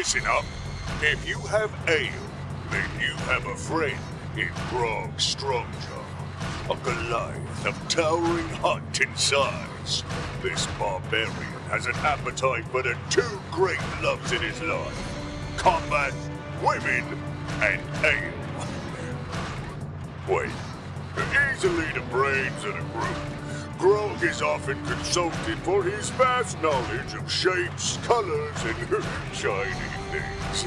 Listen up. If you have ale, then you have a friend in Grog Strongjaw. A Goliath of towering height and size. This barbarian has an appetite for the two great loves in his life. Combat, women, and ale. Wait, easily the brains of the group. Grog is often consulted for his vast knowledge of shapes, colors, and shiny things.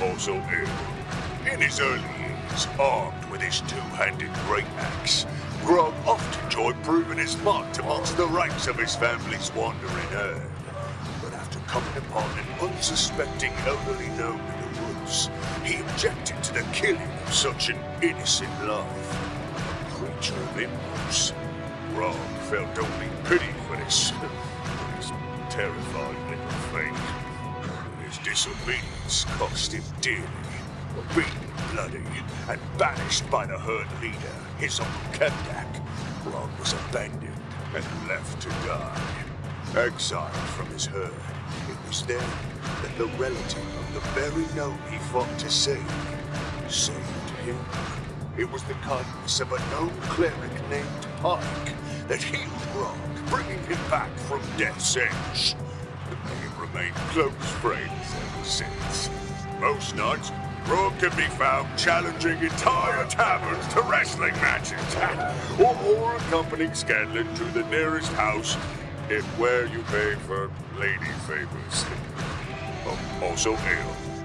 Also ill. In his early years, armed with his two-handed great axe, Grog often enjoyed proving his might amongst the ranks of his family's wandering herd. But after coming upon an unsuspecting elderly gnome in the woods, he objected to the killing of such an innocent life. Creature of impulse. Grog felt only pity for this, this terrified little thing. His disobedience cost him dearly. Beaten, bloody, and banished by the herd leader, his uncle Kevdak, Grog was abandoned and left to die. Exiled from his herd, it was then that the relative of the very gnome he fought to save saved him. It was the kindness of a known cleric named Pike that healed Grog, bringing him back from death's edge. They have remained close friends ever since. Most nights, Grog can be found challenging entire taverns to wrestling matches, or, or accompanying Scanlan to the nearest house, if where you pay for lady favors. Oh, also ale.